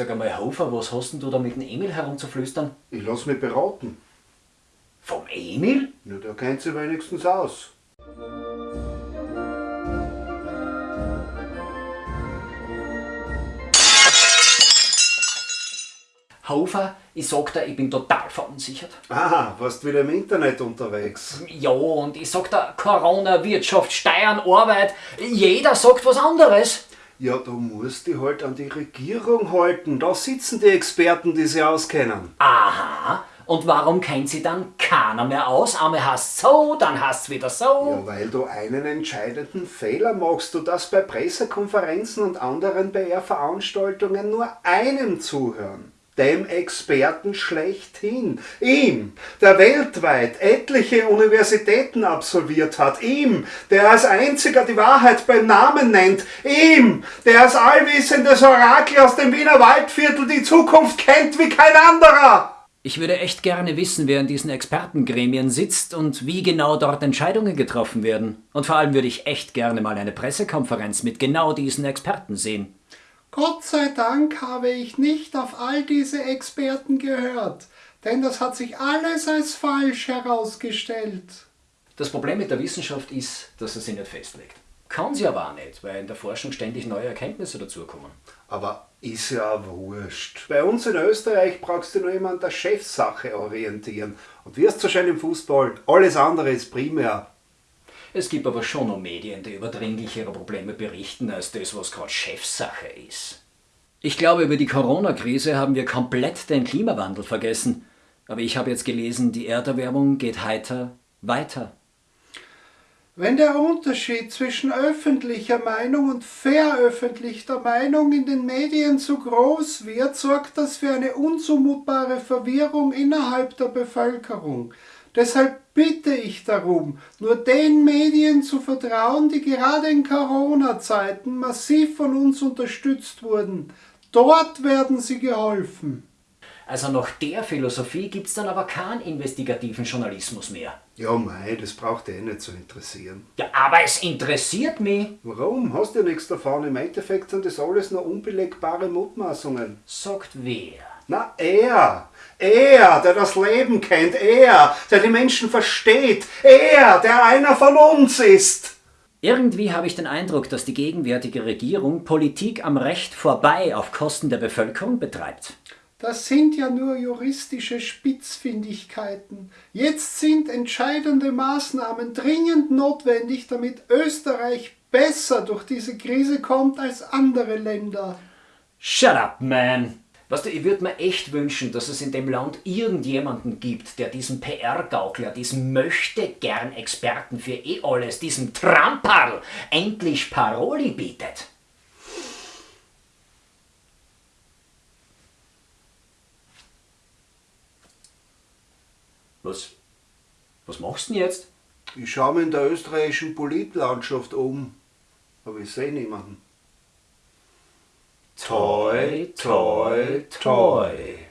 Sag einmal, Hofer, was hast denn du da mit dem Emil herumzuflüstern? Ich lass mich beraten. Vom Emil? Ja, der kennt sich wenigstens aus. Hofer, ich sag dir, ich bin total verunsichert. Aha, warst wieder im Internet unterwegs. Ja, und ich sag dir, Corona, Wirtschaft, Steuern, Arbeit, jeder sagt was anderes. Ja, du musst dich halt an die Regierung halten. Da sitzen die Experten, die sich auskennen. Aha, und warum kennt sie dann keiner mehr aus? Einmal hast so, dann hast wieder so. Ja, weil du einen entscheidenden Fehler machst, du das bei Pressekonferenzen und anderen PR-Veranstaltungen nur einem zuhören. Dem Experten schlechthin. Ihm, der weltweit etliche Universitäten absolviert hat. Ihm, der als einziger die Wahrheit beim Namen nennt. Ihm, der als allwissendes Orakel aus dem Wiener Waldviertel die Zukunft kennt wie kein anderer. Ich würde echt gerne wissen, wer in diesen Expertengremien sitzt und wie genau dort Entscheidungen getroffen werden. Und vor allem würde ich echt gerne mal eine Pressekonferenz mit genau diesen Experten sehen. Gott sei Dank habe ich nicht auf all diese Experten gehört, denn das hat sich alles als falsch herausgestellt. Das Problem mit der Wissenschaft ist, dass sie sich nicht festlegt. Kann sie aber auch nicht, weil in der Forschung ständig neue Erkenntnisse dazukommen. Aber ist ja auch wurscht. Bei uns in Österreich brauchst du nur immer an der Chefsache orientieren. Und wirst so schön im Fußball. Alles andere ist primär. Es gibt aber schon noch Medien, die über dringlichere Probleme berichten, als das, was gerade Chefsache ist. Ich glaube, über die Corona-Krise haben wir komplett den Klimawandel vergessen. Aber ich habe jetzt gelesen, die Erderwärmung geht heiter weiter. Wenn der Unterschied zwischen öffentlicher Meinung und veröffentlichter Meinung in den Medien zu groß wird, sorgt das für eine unzumutbare Verwirrung innerhalb der Bevölkerung. Deshalb bitte ich darum, nur den Medien zu vertrauen, die gerade in Corona-Zeiten massiv von uns unterstützt wurden. Dort werden sie geholfen. Also nach der Philosophie gibt's dann aber keinen investigativen Journalismus mehr. Ja, mei, das braucht eh nicht zu interessieren. Ja, aber es interessiert mich. Warum? Hast du ja nichts davon. Im Endeffekt sind das alles nur unbelegbare Mutmaßungen. Sagt wer? Na, er. Er, der das Leben kennt. Er, der die Menschen versteht. Er, der einer von uns ist. Irgendwie habe ich den Eindruck, dass die gegenwärtige Regierung Politik am Recht vorbei auf Kosten der Bevölkerung betreibt. Das sind ja nur juristische Spitzfindigkeiten. Jetzt sind entscheidende Maßnahmen dringend notwendig, damit Österreich besser durch diese Krise kommt als andere Länder. Shut up, man! Weißt du, ich würde mir echt wünschen, dass es in dem Land irgendjemanden gibt, der diesem PR-Gaukler, diesem Möchte-Gern-Experten für eh alles, diesem Tramperl endlich Paroli bietet. Was? Was machst du denn jetzt? Ich schaue mich in der österreichischen Politlandschaft um, aber ich sehe niemanden. Toy, toy, toy.